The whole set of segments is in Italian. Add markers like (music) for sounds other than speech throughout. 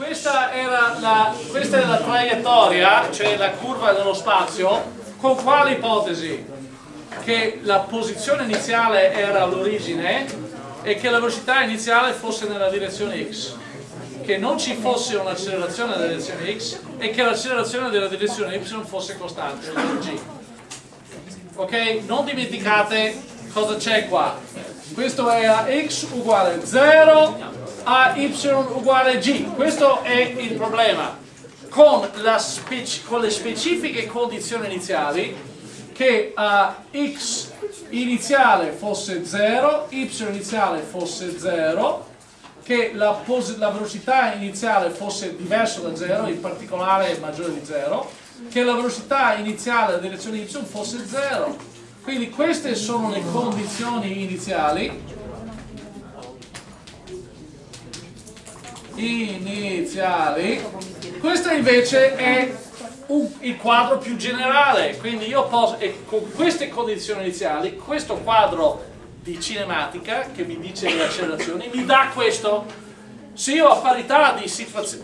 questa, era la, questa è la traiettoria, cioè la curva dello spazio, con quale ipotesi? Che la posizione iniziale era l'origine e che la velocità iniziale fosse nella direzione x che non ci fosse un'accelerazione nella direzione x e che l'accelerazione della direzione y fosse costante, g. Ok? Non dimenticate cosa c'è qua. Questo è a x uguale 0 a y uguale g. Questo è il problema. Con, con le specifiche condizioni iniziali che a x iniziale fosse 0, y iniziale fosse 0 che la, la, velocità iniziale fosse diversa da 0, in particolare maggiore di 0, che la velocità iniziale della direzione y fosse 0. Quindi queste sono le condizioni iniziali. Iniziali. Questo invece è un, il quadro più generale, quindi io posso, e con queste condizioni iniziali, questo quadro di cinematica che mi dice le accelerazioni, mi dà questo. Se io a parità di,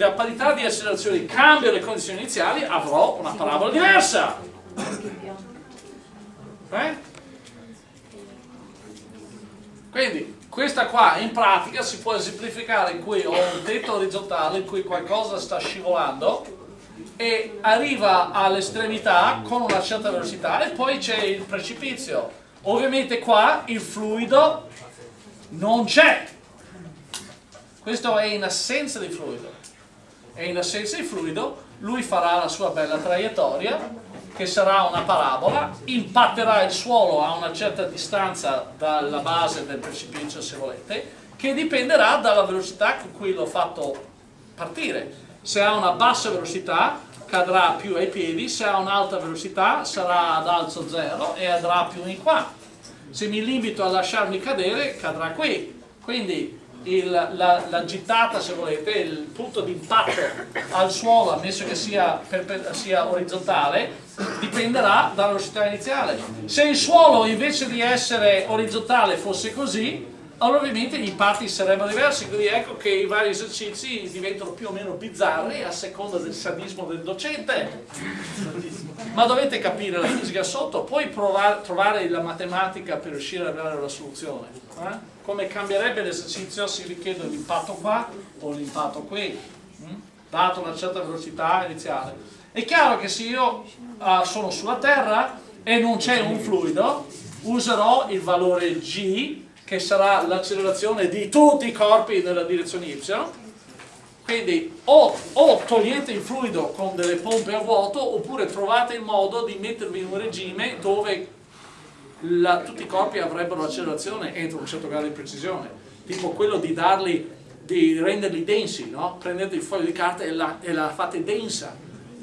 a parità di accelerazioni cambio le condizioni iniziali, avrò una parabola diversa. Eh? Quindi questa qua in pratica si può esemplificare in cui ho un tetto orizzontale in cui qualcosa sta scivolando e arriva all'estremità con una certa velocità e poi c'è il precipizio Ovviamente qua il fluido non c'è. Questo è in assenza di fluido. E in assenza di fluido lui farà la sua bella traiettoria che sarà una parabola, impatterà il suolo a una certa distanza dalla base del precipizio se volete, che dipenderà dalla velocità con cui l'ho fatto partire. Se ha una bassa velocità cadrà più ai piedi, se ha un'alta velocità sarà ad alzo zero e andrà più in qua. Se mi limito a lasciarmi cadere, cadrà qui. Quindi il, la, la, gittata, se volete, il punto di impatto al suolo, ammesso che sia, sia orizzontale, dipenderà dalla velocità iniziale. Se il suolo invece di essere orizzontale fosse così, allora ovviamente gli impatti sarebbero diversi, quindi ecco che i vari esercizi diventano più o meno bizzarri a seconda del sadismo del docente. Ma dovete capire la fisica sotto, poi provare, trovare la matematica per riuscire ad arrivare alla soluzione. Eh? Come cambierebbe l'esercizio se richiedo l'impatto qua o l'impatto qui, hm? dato una certa velocità iniziale. È chiaro che se io uh, sono sulla Terra e non c'è un fluido, userò il valore g che sarà l'accelerazione di tutti i corpi nella direzione y. Quindi o, o, togliete il fluido con delle pompe a vuoto oppure trovate il modo di mettervi in un regime dove la, tutti i corpi avrebbero l'accelerazione entro un certo grado di precisione. Tipo quello di darli di renderli densi no? prendete il foglio di carta e la, e la fate densa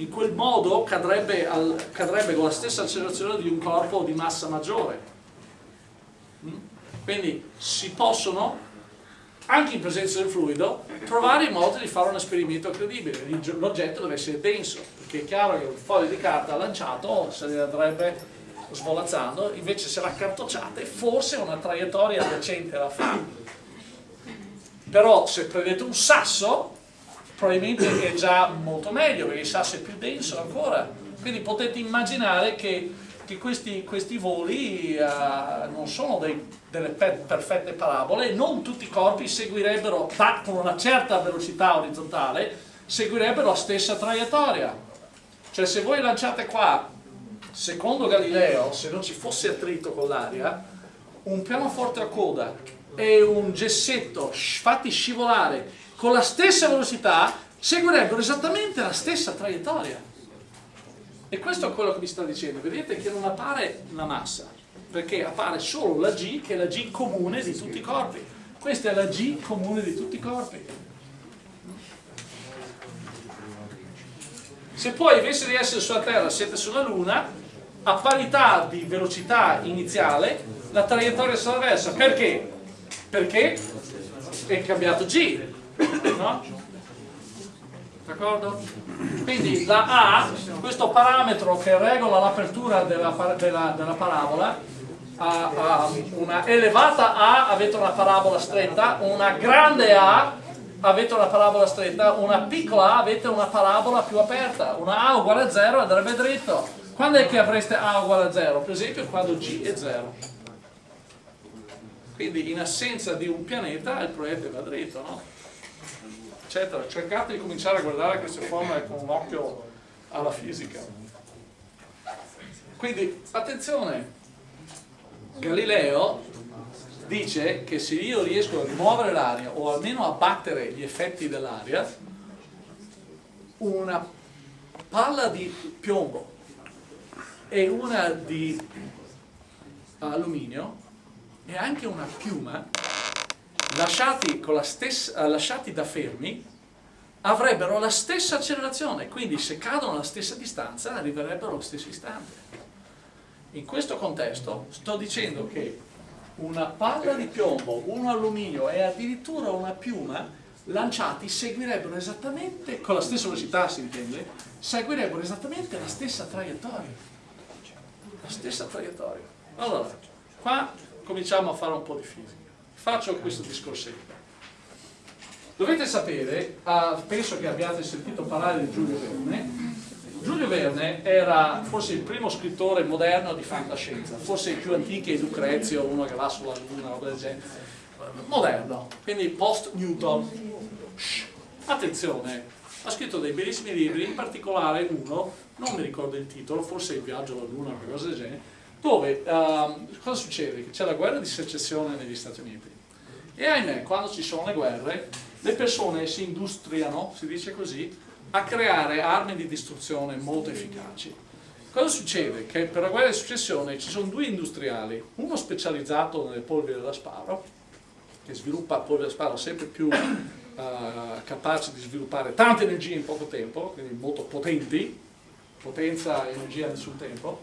in quel modo cadrebbe, al, cadrebbe con la stessa accelerazione di un corpo di massa maggiore quindi si possono, anche in presenza del fluido, trovare il modo di fare un esperimento credibile. L'oggetto deve essere denso, perché è chiaro che un foglio di carta lanciato se ne andrebbe svolazzando, invece se la cartocciate forse una traiettoria decente la fa. Però se prendete un sasso, probabilmente è già molto meglio, perché il sasso è più denso ancora. Quindi potete immaginare che che questi, questi voli uh, non sono dei, delle per perfette parabole, non tutti i corpi seguirebbero, con una certa velocità orizzontale, seguirebbero la stessa traiettoria. Cioè se voi lanciate qua, secondo Galileo, se non ci fosse attrito con l'aria, un pianoforte a coda e un gessetto fatti scivolare con la stessa velocità, seguirebbero esattamente la stessa traiettoria. E questo è quello che mi sta dicendo, vedete che non appare la massa, perché appare solo la G che è la G comune di tutti i corpi. Questa è la G comune di tutti i corpi. Se poi invece di essere sulla Terra siete sulla Luna, a parità di velocità iniziale, la traiettoria sarà diversa. Perché? Perché è cambiato G, no? D'accordo? Quindi la A, questo parametro che regola l'apertura della, della, della, parabola, ha, ha una elevata A avete una parabola stretta, una grande A avete una parabola stretta, una piccola A avete una parabola più aperta, una A uguale a 0 andrebbe dritto. Quando è che avreste A uguale a 0? Per esempio quando G è 0. Quindi in assenza di un pianeta il proiettile va dritto, no? Eccetera. Cercate di cominciare a guardare queste formule con un occhio alla fisica. Quindi attenzione, Galileo dice che se io riesco a rimuovere l'aria o almeno a battere gli effetti dell'aria, una palla di piombo e una di alluminio e anche una piuma lasciati, stessa, lasciati da fermi avrebbero la stessa accelerazione, quindi se cadono alla stessa distanza arriverebbero allo stesso istante. In questo contesto sto dicendo che una palla di piombo, un alluminio e addirittura una piuma lanciati seguirebbero esattamente, con la stessa velocità si intende, seguirebbero esattamente la stessa traiettoria. La stessa traiettoria. Allora, qua cominciamo a fare un po' di fisica. Faccio questo discorsetto. Dovete sapere, ah, penso che abbiate sentito parlare di Giulio Verne, Giulio Verne era forse il primo scrittore moderno di fantascienza, forse il più antico è Lucrezio, uno che va sulla luna, roba del genere. Moderno, quindi post-Newton. Attenzione, ha scritto dei bellissimi libri, in particolare uno, non mi ricordo il titolo, forse Il viaggio alla luna qualcosa del genere, dove uh, cosa succede? C'è la guerra di secessione negli Stati Uniti. E ahimè, quando ci sono le guerre, le persone si industriano, si dice così, a creare armi di distruzione molto efficaci. Cosa succede? Che per la guerra di successione ci sono due industriali, uno specializzato nelle polveri da sparo, che sviluppa polveri da sparo sempre più uh, capaci di sviluppare tanta energia in poco tempo, quindi molto potenti, potenza e energia nessun tempo,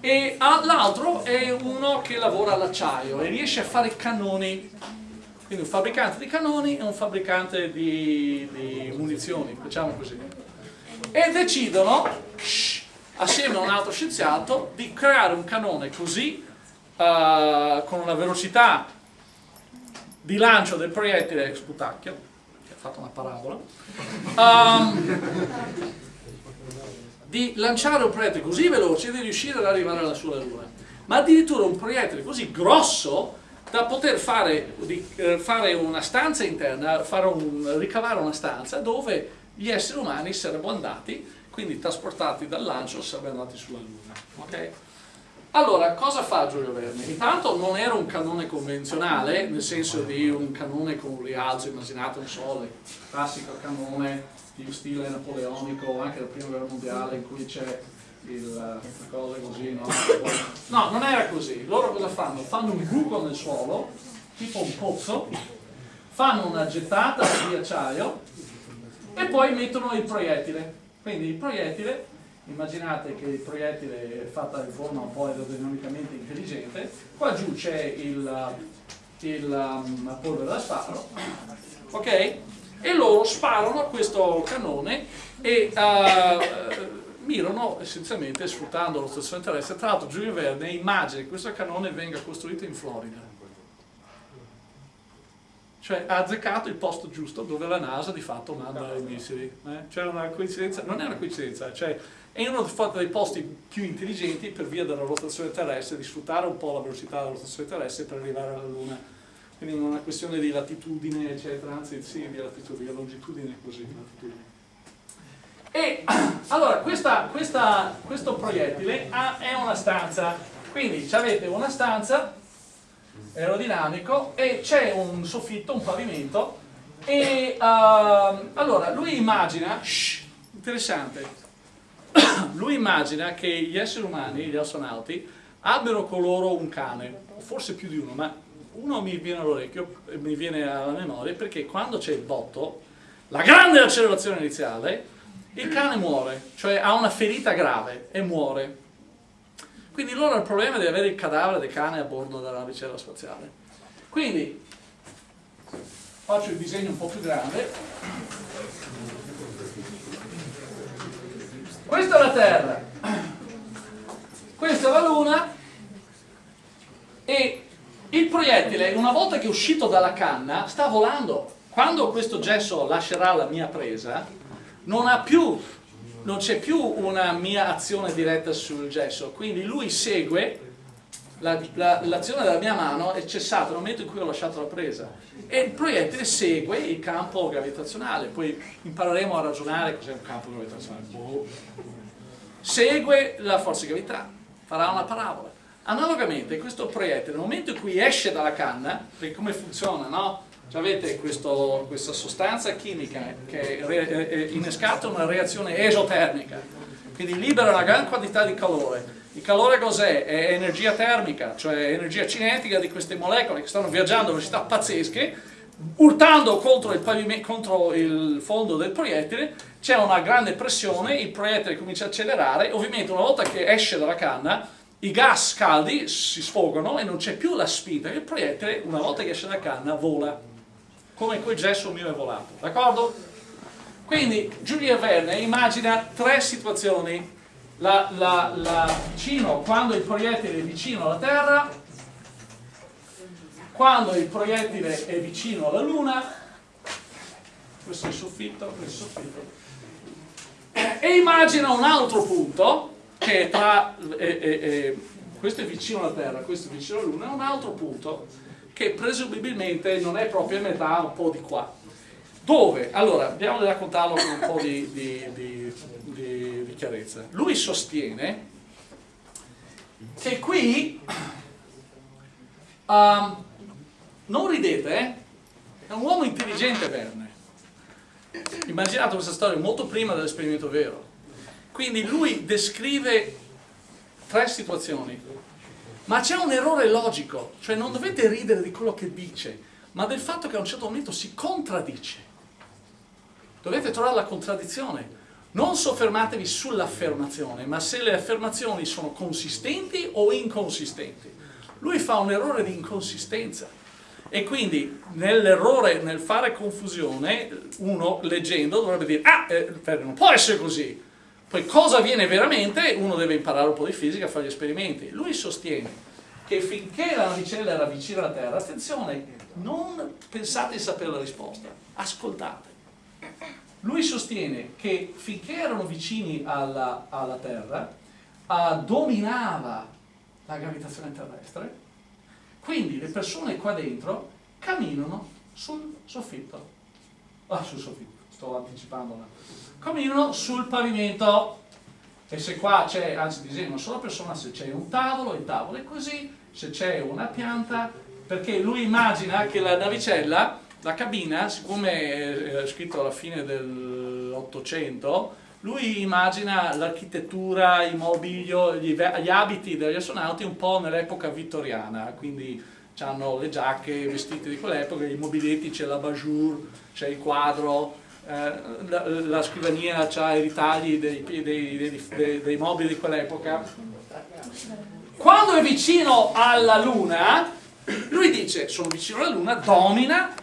e l'altro è uno che lavora all'acciaio e riesce a fare cannoni quindi un fabbricante di canoni e un fabbricante di, di munizioni, facciamo così. E decidono, assieme a un altro scienziato, di creare un canone così, uh, con una velocità di lancio del proiettile, sputacchio, che ha fatto una parabola, um, di lanciare un proiettile così veloce di riuscire ad arrivare alla sua luna. Ma addirittura un proiettile così grosso da poter fare, eh, fare una stanza interna, un, ricavare una stanza dove gli esseri umani sarebbero andati, quindi trasportati dal lancio, sarebbero andati sulla Luna. Okay? Allora, cosa fa Giulio Verne? Intanto non era un canone convenzionale, nel senso di un canone con un rialzo, immaginate un sole, classico canone di stile napoleonico, anche della prima guerra mondiale, in cui c'è il, cose così, no? No, non era così. Loro cosa fanno? Fanno un buco nel suolo, tipo un pozzo, fanno una gettata di acciaio e poi mettono il proiettile. Quindi il proiettile, immaginate che il proiettile è fatto in forma un po' aerodinamicamente intelligente, qua giù c'è il, il, um, la polvere da sparo, ok? E loro sparano questo canone e uh, mirano essenzialmente sfruttando lo stazione terrestre. Tra l'altro Giulio Verne immagina che questo canone venga costruito in Florida. Cioè ha azzeccato il posto giusto dove la NASA di fatto manda i missili. Eh? Cioè una coincidenza, non è una coincidenza, cioè è uno dei posti più intelligenti per via della rotazione terrestre, di sfruttare un po' la velocità della rotazione terrestre per arrivare alla Luna. Quindi non è una questione di latitudine, eccetera, anzi sì, di latitudine, di longitudine così, latitudine. E (clears throat) allora questa, questa, questo proiettile ha, è una stanza, quindi avete una stanza aerodinamico e c'è un soffitto, un pavimento e uh, allora lui immagina, shh, interessante, (clears throat) lui immagina che gli esseri umani, gli astronauti, abbiano con loro un cane, forse più di uno, ma uno mi viene all'orecchio, mi viene alla memoria perché quando c'è il botto, la grande accelerazione iniziale, il cane muore, cioè ha una ferita grave e muore. Quindi loro hanno il problema di avere il cadavere del cane a bordo della navicella spaziale. Quindi faccio il disegno un po' più grande. Questa è la Terra, questa è la Luna e il proiettile una volta che è uscito dalla canna sta volando quando questo gesso lascerà la mia presa, non, più, non c'è più una mia azione diretta sul gesso, quindi lui segue l'azione la, della mia mano è cessata nel momento in cui ho lasciato la presa. E il proiettile segue il campo gravitazionale. Poi impareremo a ragionare cos'è un campo gravitazionale. Boh. segue la forza di gravità farà una parabola. Analogamente questo proiettile nel momento in cui esce dalla canna perché come funziona no? Avete questo, questa sostanza chimica che innescata una reazione esotermica quindi libera una gran quantità di calore. Il calore cos'è? È energia termica, cioè energia cinetica di queste molecole che stanno viaggiando a velocità pazzesche, urtando contro il, contro il fondo del proiettile, c'è una grande pressione, il proiettile comincia a accelerare, ovviamente una volta che esce dalla canna, i gas caldi si sfogano e non c'è più la spinta, il proiettile una volta che esce dalla canna vola, come quel gesso mio è volato, d'accordo? Quindi Giulia Verne immagina tre situazioni la, la, la vicino, quando il proiettile è vicino alla Terra, quando il proiettile è vicino alla Luna, questo è il soffitto, questo è il soffitto, e immagina un altro punto che è tra, eh, eh, questo è vicino alla Terra, questo è vicino alla Luna, un altro punto che presumibilmente non è proprio a metà, un po' di qua. Dove? Allora, andiamo a raccontarlo con un po' di, di, di, di chiarezza. Lui sostiene che qui, um, non ridete, eh? è un uomo intelligente Verne. Immaginate questa storia molto prima dell'esperimento vero. Quindi lui descrive tre situazioni, ma c'è un errore logico, cioè non dovete ridere di quello che dice, ma del fatto che a un certo momento si contraddice. Dovete trovare la contraddizione. Non soffermatevi sull'affermazione, ma se le affermazioni sono consistenti o inconsistenti. Lui fa un errore di inconsistenza. E quindi nell'errore, nel fare confusione, uno leggendo dovrebbe dire, ah, eh, non può essere così. Poi cosa avviene veramente? Uno deve imparare un po' di fisica fare gli esperimenti. Lui sostiene che finché la navicella era vicina alla Terra, attenzione, non pensate di sapere la risposta, ascoltate. Lui sostiene che finché erano vicini alla, alla Terra, uh, dominava la gravitazione terrestre, quindi le persone qua dentro camminano sul soffitto. Ah, sul soffitto, sto anticipando. Camminano sul pavimento. E se qua c'è, anzi disegno una sola persona, se c'è un tavolo, il tavolo è così, se c'è una pianta, perché lui immagina che la navicella la cabina, siccome è scritto alla fine dell'Ottocento, lui immagina l'architettura, il mobilio, gli, gli, abiti degli astronauti un po' nell'epoca vittoriana, quindi hanno le giacche, vestiti di quell'epoca, i mobiletti, c'è la bajour, c'è il quadro, la, la, scrivania ha i ritagli dei, dei, dei, dei mobili di quell'epoca. Quando è vicino alla Luna, lui dice, sono vicino alla Luna, domina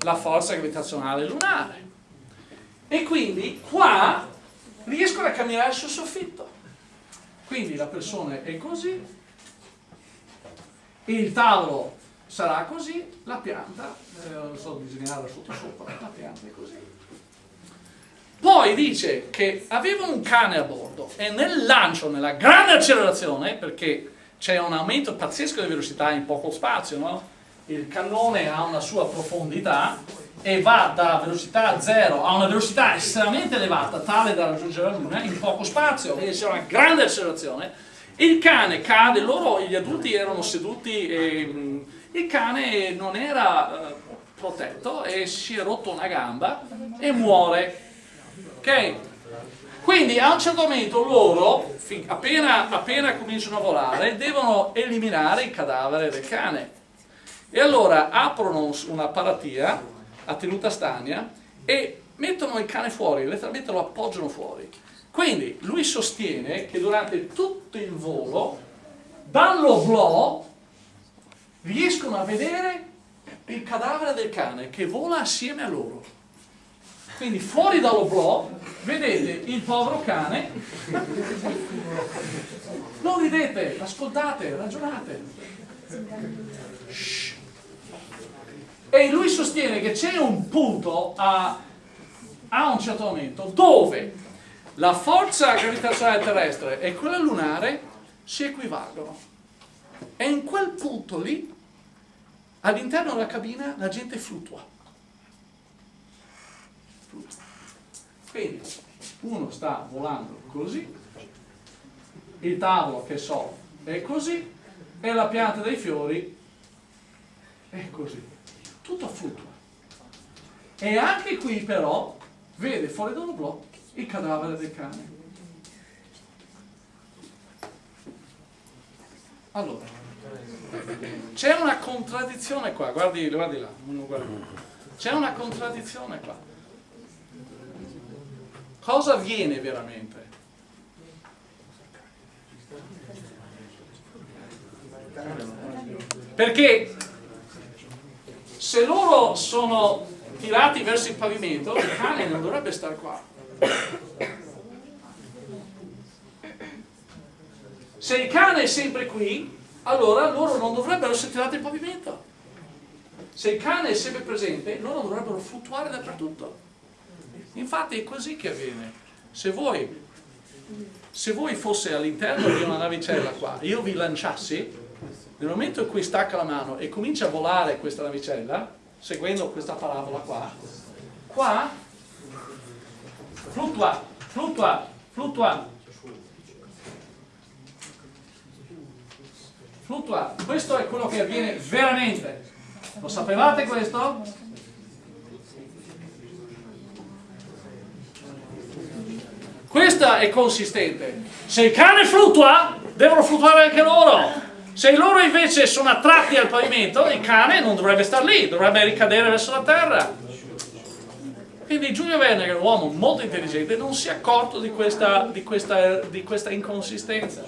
la forza gravitazionale lunare. E quindi qua riescono a camminare sul soffitto. Quindi la persona è così, il tavolo sarà così, la pianta, eh, non so disegnare sotto sopra, la pianta è così. Poi dice che aveva un cane a bordo e nel lancio, nella grande accelerazione, perché c'è un aumento pazzesco di velocità in poco spazio, no? il cannone ha una sua profondità e va da velocità 0 a una velocità estremamente elevata, tale da raggiungere la Luna, in poco spazio, quindi c'è una grande accelerazione, il cane cade, loro, gli adulti erano seduti, e, il cane non era eh, protetto e si è rotto una gamba e muore. Ok? Quindi a un certo momento loro, appena, appena cominciano a volare, devono eliminare il cadavere del cane e allora aprono una paratia a tenuta stagna e mettono il cane fuori, letteralmente lo appoggiano fuori. Quindi lui sostiene che durante tutto il volo, dall'oblò, riescono a vedere il cadavere del cane che vola assieme a loro. Quindi fuori dall'oblò vedete il povero cane. Non ridete, ascoltate, ragionate. Shh. E lui sostiene che c'è un punto a, a un certo momento dove la forza gravitazionale terrestre e quella lunare si equivalgono. E in quel punto lì, all'interno della cabina, la gente fluttua. Quindi uno sta volando così, il tavolo che so è così e la pianta dei fiori è così. Tutto fluttua. E anche qui però vede fuori dallo blocco il cadavere del cane. Allora, c'è una contraddizione qua, guardi, guardi là, c'è una contraddizione qua. Cosa avviene veramente? Perché se loro sono tirati verso il pavimento, il cane non dovrebbe stare qua. Se il cane è sempre qui, allora loro non dovrebbero essere tirati il pavimento. Se il cane è sempre presente, loro dovrebbero fluttuare dappertutto. Infatti è così che avviene. Se voi, se voi fosse all'interno di una navicella qua, io vi lanciassi, nel momento in cui stacca la mano e comincia a volare questa navicella, seguendo questa parabola qua, qua fluttua, fluttua, fluttua, fluttua. Questo è quello che avviene veramente. Lo sapevate questo? Questa è consistente. Se il cane fluttua, devono fluttuare anche loro. Se loro invece sono attratti al pavimento, il cane non dovrebbe stare lì, dovrebbe ricadere verso la terra. Quindi Giulio Verne, che è un uomo molto intelligente, non si è accorto di questa, di questa, di questa inconsistenza.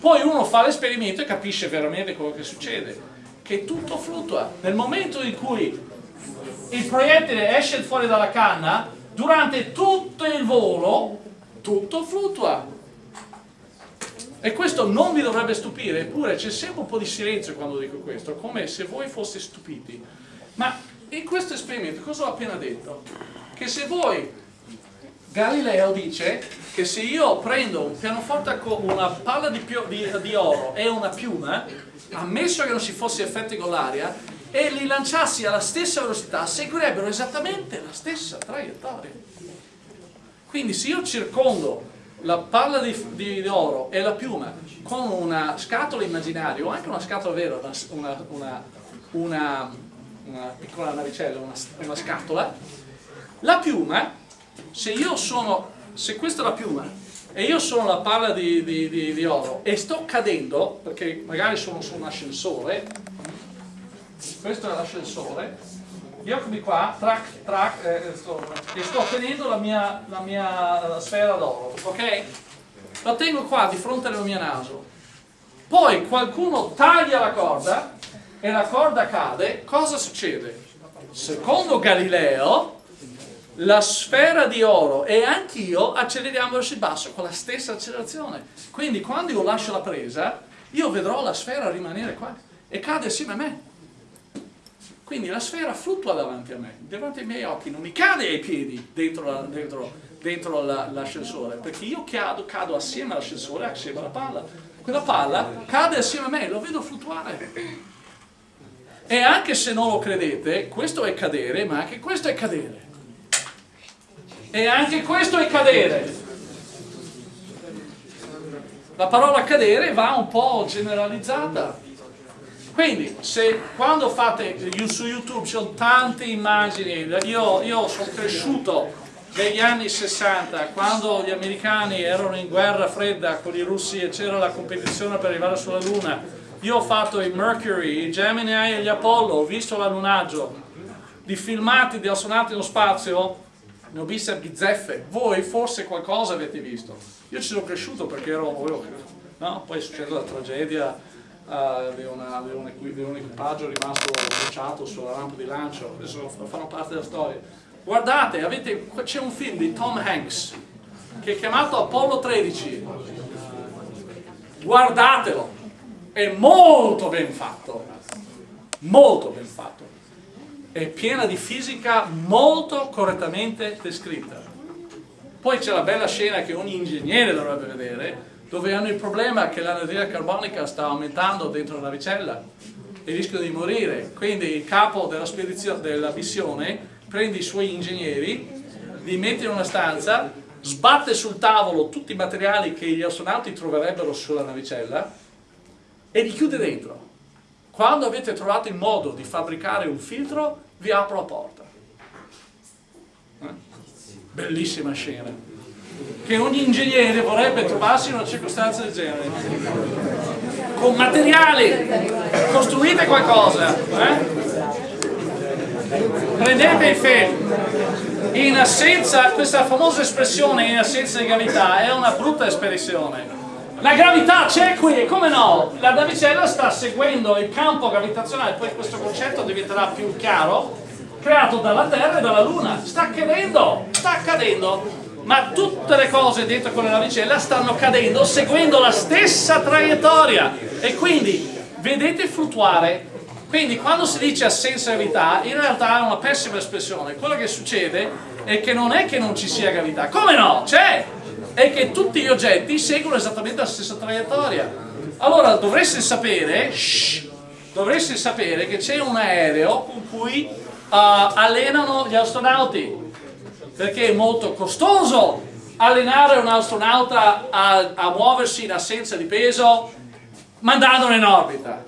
Poi uno fa l'esperimento e capisce veramente quello che succede, che tutto fluttua. Nel momento in cui il proiettile esce fuori dalla canna, durante tutto il volo, tutto fluttua. E questo non vi dovrebbe stupire, eppure c'è sempre un po' di silenzio quando dico questo, come se voi foste stupiti. Ma in questo esperimento cosa ho appena detto? che se voi, Galileo dice che se io prendo un pianoforte con una palla di, di, di oro e una piuma, ammesso che non ci fosse effetti con l'aria, e li lanciassi alla stessa velocità, seguirebbero esattamente la stessa traiettoria. Quindi se io circondo la palla di, di, oro e la piuma con una scatola immaginaria o anche una scatola vera, una, una, una, una piccola navicella, una, scatola, la piuma, se io sono, se questa è la piuma e io sono la palla di, di, di, di oro e sto cadendo, perché magari sono su un ascensore, questo è l'ascensore, eccomi qua, track, track, eh, sto, e sto tenendo la mia, la mia sfera d'oro, ok? La tengo qua di fronte al mio naso. Poi qualcuno taglia la corda e la corda cade, cosa succede? Secondo Galileo, la sfera di oro e anch'io acceleriamo verso il basso con la stessa accelerazione. Quindi quando io lascio la presa, io vedrò la sfera rimanere qua e cade assieme a me. Quindi la sfera fluttua davanti a me, davanti ai miei occhi, non mi cade ai piedi dentro, l'ascensore, perché io cado, cado assieme all'ascensore, assieme alla palla. Quella palla cade assieme a me, lo vedo fluttuare. E anche se non lo credete, questo è cadere, ma anche questo è cadere. E anche questo è cadere. La parola cadere va un po' generalizzata. Quindi, se quando fate su YouTube ci tante immagini, io, io sono cresciuto negli anni 60, quando gli americani erano in guerra fredda con i russi e c'era la competizione per arrivare sulla Luna, io ho fatto i Mercury, i Gemini e gli Apollo, ho visto l'allunaggio, di filmati di astronauti nello spazio, ne ho viste a bizzeffe, voi forse qualcosa avete visto. Io ci sono cresciuto perché ero, no? poi è successa la tragedia uh, di, una, di, un, di, un, equipaggio rimasto bruciato sulla rampa di lancio, adesso fanno parte della storia. Guardate, c'è un film di Tom Hanks che è chiamato Apollo 13, guardatelo, è molto ben fatto, molto ben fatto è piena di fisica molto correttamente descritta. Poi c'è la bella scena che ogni ingegnere dovrebbe vedere, dove hanno il problema che l'anidride carbonica sta aumentando dentro la navicella e rischiano di morire. Quindi il capo della, della missione prende i suoi ingegneri, li mette in una stanza, sbatte sul tavolo tutti i materiali che gli astronauti troverebbero sulla navicella e li chiude dentro. Quando avete trovato il modo di fabbricare un filtro, vi apro la porta. Eh? Bellissima scena. Che ogni ingegnere vorrebbe trovarsi in una circostanza del genere. Con materiali, costruite qualcosa. Eh? Prendete il film. In assenza, questa famosa espressione in assenza di gravità è una brutta espressione la gravità c'è qui, come no? La navicella sta seguendo il campo gravitazionale, poi questo concetto diventerà più chiaro, creato dalla Terra e dalla Luna. Sta cadendo, sta cadendo. Ma tutte le cose dentro quella navicella stanno cadendo seguendo la stessa traiettoria. E quindi vedete fluttuare. Quindi quando si dice assenza gravità, in realtà è una pessima espressione. Quello che succede è che non è che non ci sia gravità. Come no? C'è! è che tutti gli oggetti seguono esattamente la stessa traiettoria. Allora dovreste sapere, shh, dovreste sapere che c'è un aereo con cui uh, allenano gli astronauti, perché è molto costoso allenare un astronauta a, a muoversi in assenza di peso mandandolo in orbita.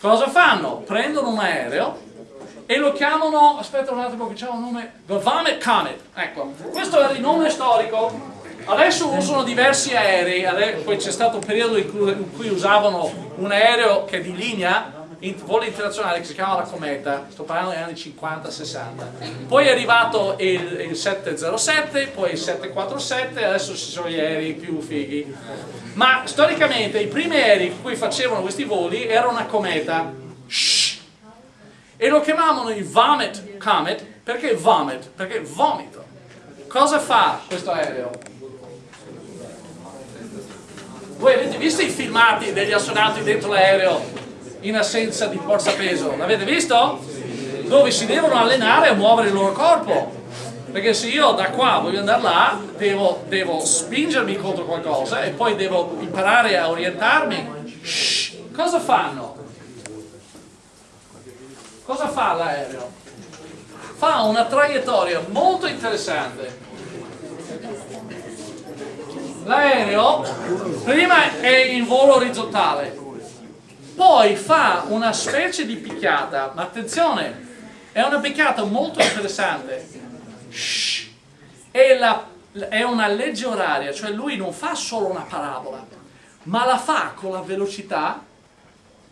Cosa fanno? Prendono un aereo e lo chiamano, aspetta un attimo che c'è un nome, The Vamet Comet, ecco, questo è il nome storico Adesso usano diversi aerei, poi c'è stato un periodo in cui, in cui, usavano un aereo che è di linea, in volo internazionale, che si chiama la Cometa, sto parlando degli anni 50-60. Poi è arrivato il, il, 707, poi il 747, adesso ci sono gli aerei più fighi. Ma storicamente i primi aerei con cui facevano questi voli erano una Cometa. Shhh. E lo chiamavano il Vomit Comet, perché vomit? Perché vomito. Cosa fa questo aereo? Voi avete visto i filmati degli astronauti dentro l'aereo in assenza di forza peso? L'avete visto? Dove si devono allenare a muovere il loro corpo. Perché se io da qua voglio andare là, devo, devo spingermi contro qualcosa e poi devo imparare a orientarmi. Shh, cosa fanno? Cosa fa l'aereo? Fa una traiettoria molto interessante l'aereo prima è in volo orizzontale, poi fa una specie di picchiata, ma attenzione, è una picchiata molto interessante, Shhh. È, la, è una legge oraria, cioè lui non fa solo una parabola, ma la fa con la velocità,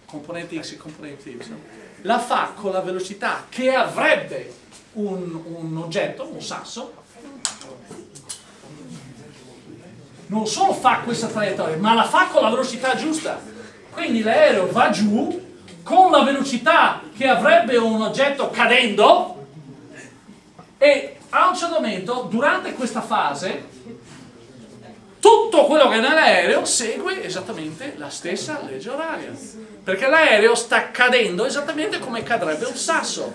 componente x e componente y, la fa con la velocità che avrebbe un, un oggetto, un sasso, non solo fa questa traiettoria, ma la fa con la velocità giusta. Quindi l'aereo va giù con la velocità che avrebbe un oggetto cadendo e a un certo momento, durante questa fase, tutto quello che è nell'aereo segue esattamente la stessa legge oraria. Perché l'aereo sta cadendo esattamente come cadrebbe un sasso.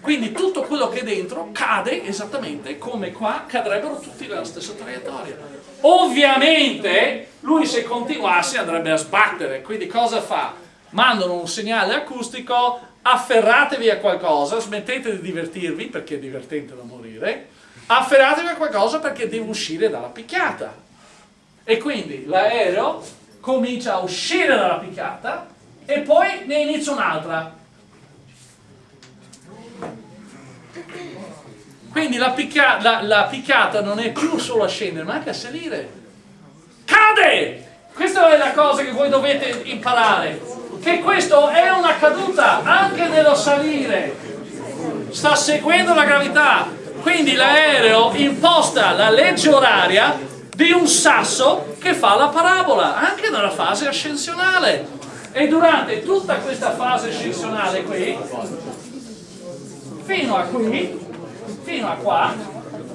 Quindi tutto quello che è dentro cade esattamente come qua cadrebbero tutti nella stessa traiettoria. Ovviamente lui se continuasse andrebbe a sbattere, quindi cosa fa? Mandano un segnale acustico, afferratevi a qualcosa, smettete di divertirvi perché è divertente da morire, afferratevi a qualcosa perché deve uscire dalla picchiata. E quindi l'aereo comincia a uscire dalla picchiata e poi ne inizia un'altra Quindi la, picchia, la, la, picchiata non è più solo a scendere, ma anche a salire. Cade! Questa è la cosa che voi dovete imparare. Che questo è una caduta anche nello salire. Sta seguendo la gravità. Quindi l'aereo imposta la legge oraria di un sasso che fa la parabola, anche nella fase ascensionale. E durante tutta questa fase ascensionale qui, fino a qui, fino a qua,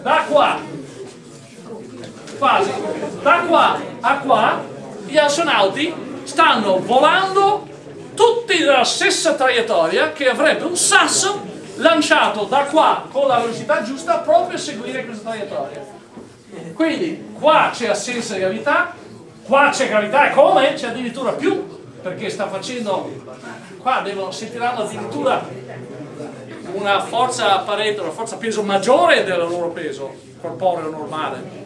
da qua, quasi, da qua a qua, gli astronauti stanno volando tutti nella stessa traiettoria che avrebbe un sasso lanciato da qua con la velocità giusta proprio a seguire questa traiettoria. Quindi qua c'è assenza di gravità, qua c'è gravità e come? C'è addirittura più perché sta facendo qua devono, sentiranno addirittura una forza Pareto, una forza peso maggiore del loro peso corporeo normale.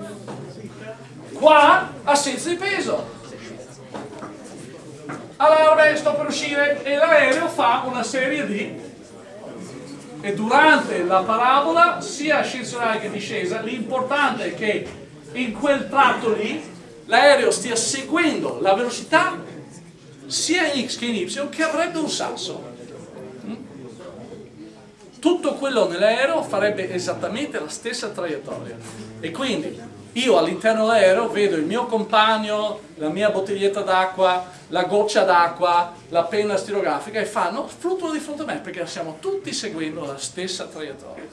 Qua assenza di peso. Allora sto per uscire e l'aereo fa una serie di e durante la parabola sia ascensionale che discesa l'importante è che in quel tratto lì l'aereo stia seguendo la velocità sia in x che in y che avrebbe un sasso tutto quello nell'aereo farebbe esattamente la stessa traiettoria e quindi io all'interno dell'aereo vedo il mio compagno, la mia bottiglietta d'acqua, la goccia d'acqua, la penna stilografica e fanno, fluttuano di fronte a me perché stiamo tutti seguendo la stessa traiettoria.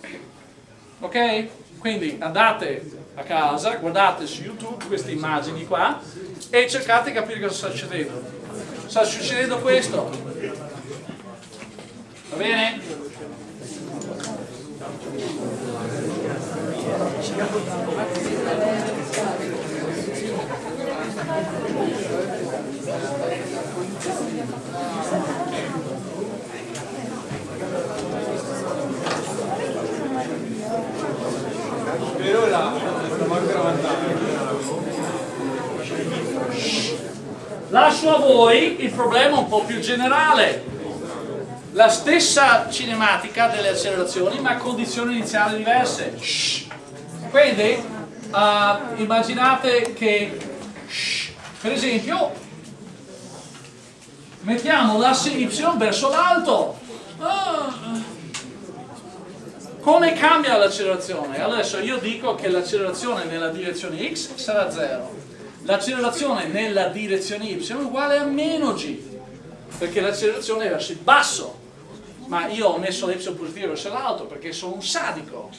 Ok? Quindi andate a casa, guardate su YouTube queste immagini qua e cercate di capire cosa sta succedendo. Sta succedendo questo. Va bene? Lascio a voi il problema un po' più generale la stessa cinematica delle accelerazioni ma a condizioni iniziali diverse. Quindi uh, immaginate che per esempio mettiamo l'asse y verso l'alto. Ah. come cambia l'accelerazione? adesso io dico che l'accelerazione nella direzione x sarà 0 l'accelerazione nella direzione y è uguale a meno g perché l'accelerazione è verso il basso ma io ho messo l'epsilon positivo verso l'alto perché sono un sadico.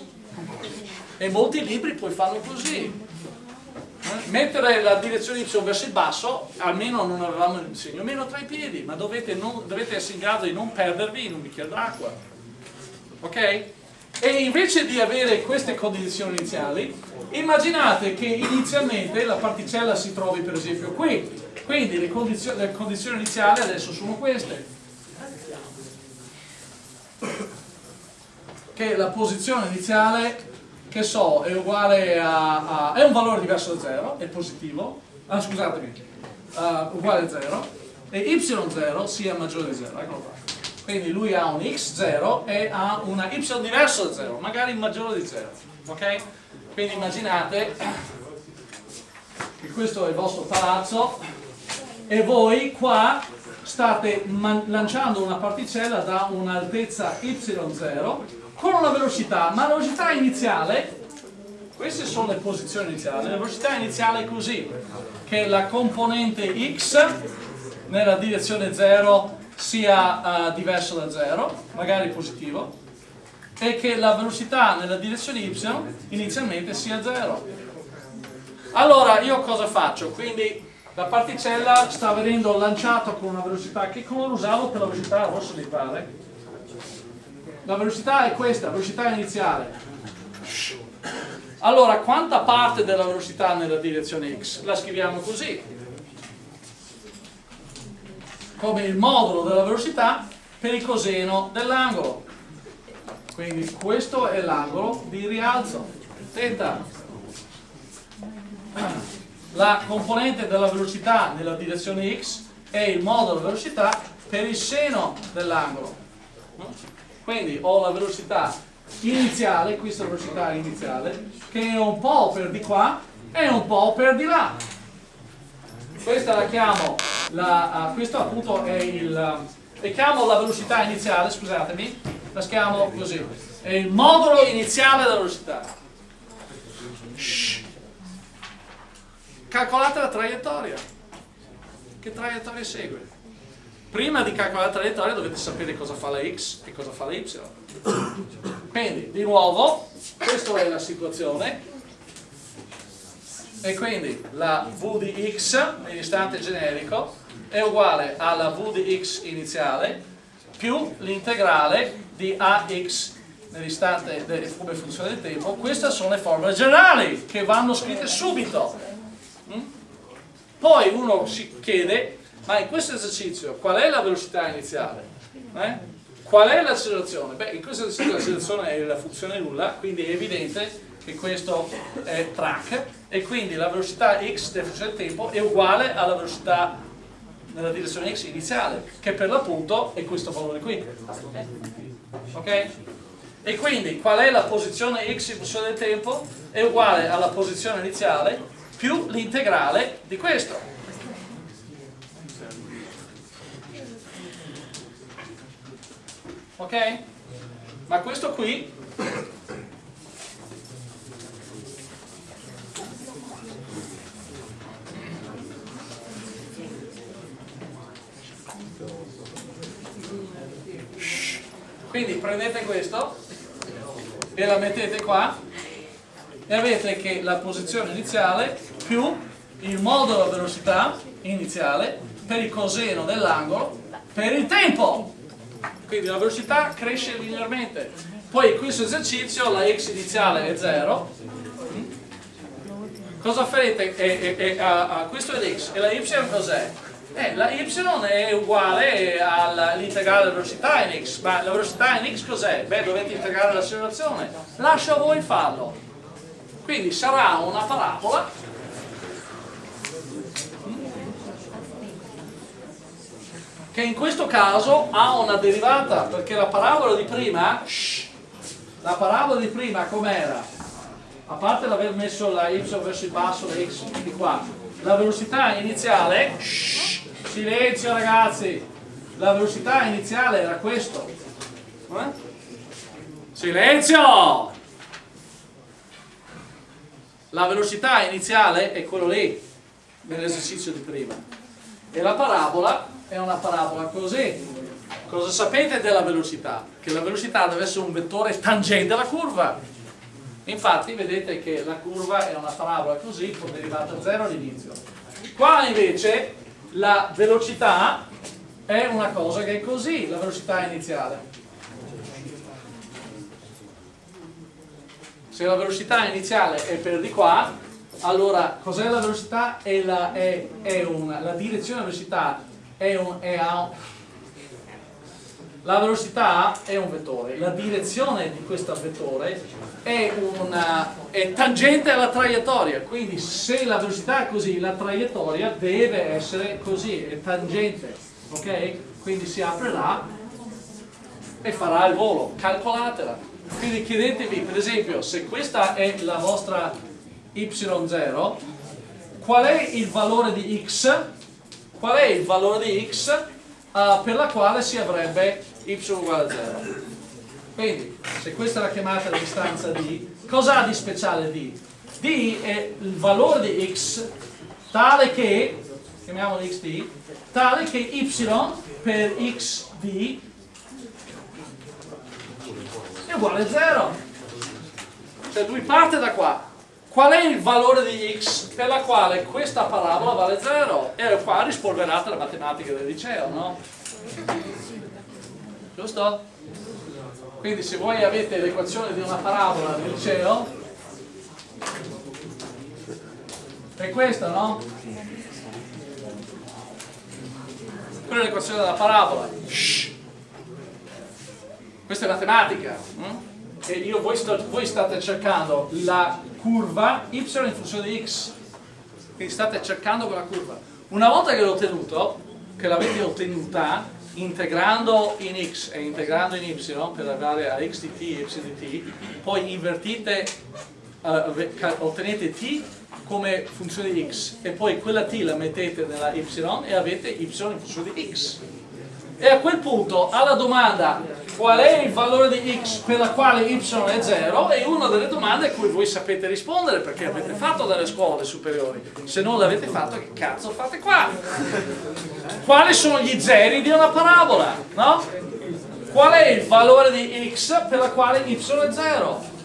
E molti libri poi fanno così. Mettere la direzione y verso il basso almeno non avevamo il segno meno tra i piedi ma dovete, non, dovete essere in grado di non perdervi in un bicchiere d'acqua. Ok? e invece di avere queste condizioni iniziali immaginate che inizialmente la particella si trovi per esempio qui. Quindi le condizioni, le condizioni iniziali adesso sono queste che la posizione iniziale che so è uguale a, a è un valore diverso da 0 è positivo. Ah scusatemi. Uh, uguale a 0 e y0 sia maggiore di 0 eccolo qua. Quindi lui ha un x0 e ha una y diverso da 0 magari maggiore di 0 ok? quindi immaginate che questo è il vostro palazzo e voi qua state lanciando una particella da un'altezza y0 con una velocità, ma la velocità iniziale, queste sono le posizioni iniziali, la velocità iniziale è così, che la componente x nella direzione 0 sia uh, diversa da 0, magari positivo, e che la velocità nella direzione y inizialmente sia 0. Allora io cosa faccio? Quindi la particella sta venendo lanciata con una velocità, che colore usavo per la velocità rossa mi pare? La velocità è questa, velocità iniziale. Allora, quanta parte della velocità nella direzione x? La scriviamo così. Come il modulo della velocità per il coseno dell'angolo. Quindi questo è l'angolo di rialzo. Tenta la componente della velocità nella direzione x è il modulo della velocità per il seno dell'angolo. Quindi ho la velocità iniziale questa è la velocità iniziale che è un po' per di qua e un po' per di là. Questa la chiamo la, uh, questo appunto è il e chiamo la velocità iniziale scusatemi la chiamo così. È il modulo iniziale della velocità. Shh calcolate la traiettoria. Che traiettoria segue? Prima di calcolare la traiettoria dovete sapere cosa fa la x e cosa fa la y. Quindi, di nuovo, questa è la situazione. E quindi la v di x, nell'istante generico, è uguale alla v di x iniziale più l'integrale di ax nell'istante come funzione del tempo. Queste sono le formule generali che vanno scritte subito. Mm? Poi uno si chiede, ma in questo esercizio qual è la velocità iniziale? Eh? Qual è l'accelerazione? Beh, in questo esercizio l'accelerazione è la funzione nulla, quindi è evidente che questo è track e quindi la velocità x della funzione del tempo è uguale alla velocità nella direzione x iniziale, che per l'appunto è questo valore qui. Ok? E quindi qual è la posizione x in funzione del tempo? È uguale alla posizione iniziale più l'integrale di questo. Ok? Ma questo qui quindi prendete questo e la mettete qua e avete che la posizione iniziale più il modulo della velocità iniziale per il coseno dell'angolo per il tempo quindi la velocità cresce linearmente poi in questo esercizio la x iniziale è 0 cosa farete? E, e, e, a, a, questo è l'x e la y cos'è? Eh, la y è uguale all'integrale della velocità in x, ma la velocità in x cos'è? Beh, dovete integrare l'accelerazione. Lascio a voi farlo. Quindi sarà una parabola che in questo caso ha una derivata, perché la parabola di prima, shh, la parabola di prima com'era? A parte l'aver messo la y verso il basso, la x di qua, la velocità iniziale, shh, Silenzio ragazzi, la velocità iniziale era questo. Eh? Silenzio! La velocità iniziale è quello lì, nell'esercizio di prima. E la parabola è una parabola così. Cosa sapete della velocità? Che la velocità deve essere un vettore tangente alla curva. Infatti vedete che la curva è una parabola così con derivata 0 all'inizio. Qua invece la velocità è una cosa che è così, la velocità iniziale. Se la velocità iniziale è per di qua, allora cos'è la velocità? È la, è, è una, la direzione della velocità è, un, è a, la velocità è un vettore, la direzione di questo vettore è, una, è, tangente alla traiettoria, quindi se la velocità è così, la traiettoria deve essere così, è tangente, ok? Quindi si aprirà e farà il volo, calcolatela. Quindi chiedetevi, per esempio, se questa è la vostra y0, qual è il valore di x? Qual è il valore di x uh, per la quale si avrebbe y uguale a 0. Quindi, se questa è la chiamata di distanza d, cosa ha di speciale d? d è il valore di x tale che, chiamiamolo xt, tale che y per xd è uguale a 0. Cioè lui parte da qua. Qual è il valore di x per la quale questa parabola vale 0? E qua rispolverate la matematica del liceo, no? giusto? Quindi se voi avete l'equazione di una parabola nel liceo, è questa, no? Quella è l'equazione della parabola. Shh. Questa è matematica. Hm? E io, voi, sto, voi state cercando la curva y in funzione di x. Quindi state cercando quella curva. Una volta che l'ho ottenuto, che l'avete ottenuta, integrando in x e integrando in y per arrivare a x di t e y di t, poi invertite, uh, ottenete t come funzione di x e poi quella t la mettete nella y e avete y in funzione di x. E a quel punto alla domanda qual è il valore di x per la quale y è 0 è una delle domande a cui voi sapete rispondere perché avete fatto dalle scuole superiori se non l'avete fatto che cazzo fate qua? quali sono gli zeri di una parabola? no? qual è il valore di x per la quale y è 0?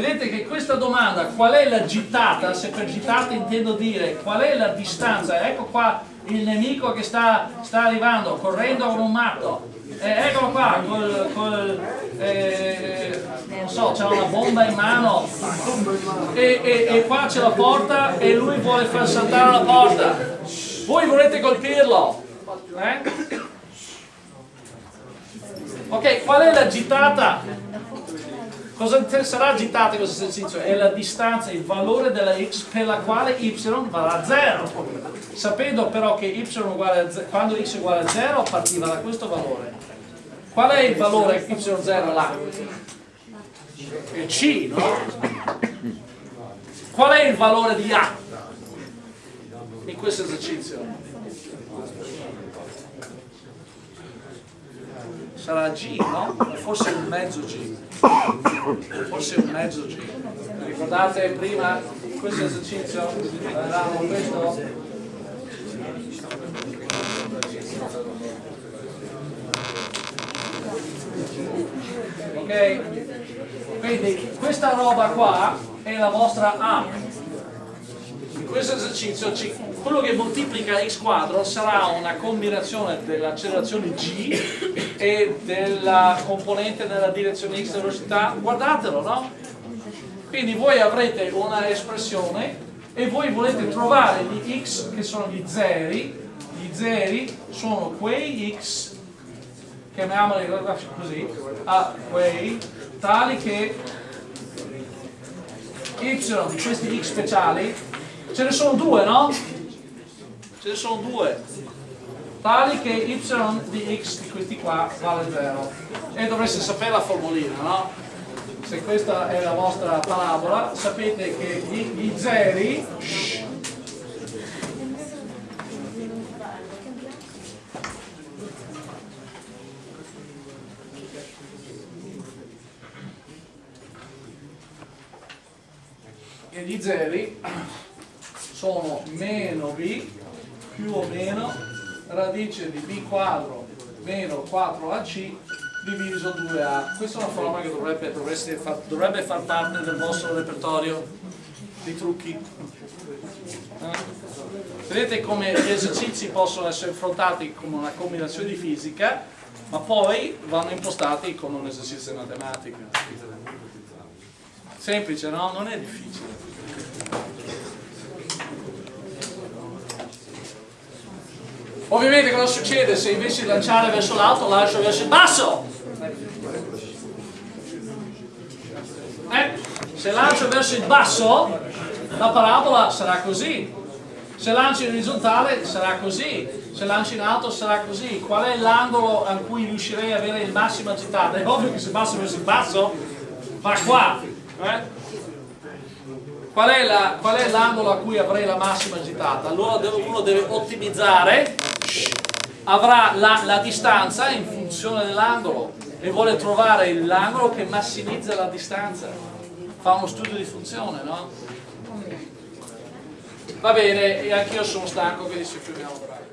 Vedete che questa domanda, qual è la gittata, se per gittata intendo dire qual è la distanza, ecco qua il nemico che sta, sta arrivando, correndo come un matto, eh, eccolo qua, col, col eh, non so, c'ha una bomba in mano e, e, e qua c'è la porta e lui vuole far saltare la porta. Voi volete colpirlo? Eh? Ok, qual è la gittata? Cosa sarà gittata in questo esercizio? È la distanza, il valore della x per la quale y varrà 0. Sapendo però che y uguale a 0, quando x è uguale a 0 partiva da questo valore. Qual è il valore y0 là? È c, no? Qual è il valore di a in questo esercizio? Sarà G, no? Forse un mezzo G. Forse un mezzo G. Ricordate prima questo esercizio? Avevamo questo? Ok? Quindi questa roba qua è la vostra A. In questo esercizio quello che moltiplica x quadro sarà una combinazione dell'accelerazione g e della componente nella direzione x della velocità, guardatelo, no? Quindi voi avrete una espressione e voi volete trovare gli x che sono gli zeri, gli zeri sono quei x, chiamiamoli così, a quei tali che y di questi x speciali, ce ne sono due, no? Ce ne sono due tali che y di x di questi qua vale 0 e dovreste sapere la formulina no? se questa è la vostra parabola sapete che gli, gli zeri e gli zeri sono meno b più o meno radice di b quadro meno 4ac diviso 2a. Questa è una forma che dovrebbe, far, dovrebbe far parte del vostro repertorio di trucchi. Eh? Vedete come gli esercizi possono essere affrontati come una combinazione di fisica, ma poi vanno impostati come un esercizio di matematica. Semplice, no? Non è difficile. Ovviamente cosa succede se invece di lanciare verso l'alto lancio verso il basso? Eh? Se lancio verso il basso la parabola sarà così. Se lancio in orizzontale sarà così. Se lancio in alto sarà così. Qual è l'angolo a cui riuscirei ad avere il massimo agitato? È ovvio che se basso verso il basso va qua. Eh? Qual è l'angolo a cui avrei la massima agitata? Allora uno deve ottimizzare avrà la, la distanza in funzione dell'angolo e vuole trovare l'angolo che massimizza la distanza fa uno studio di funzione no? va bene e anch'io sono stanco quindi ci fermiamo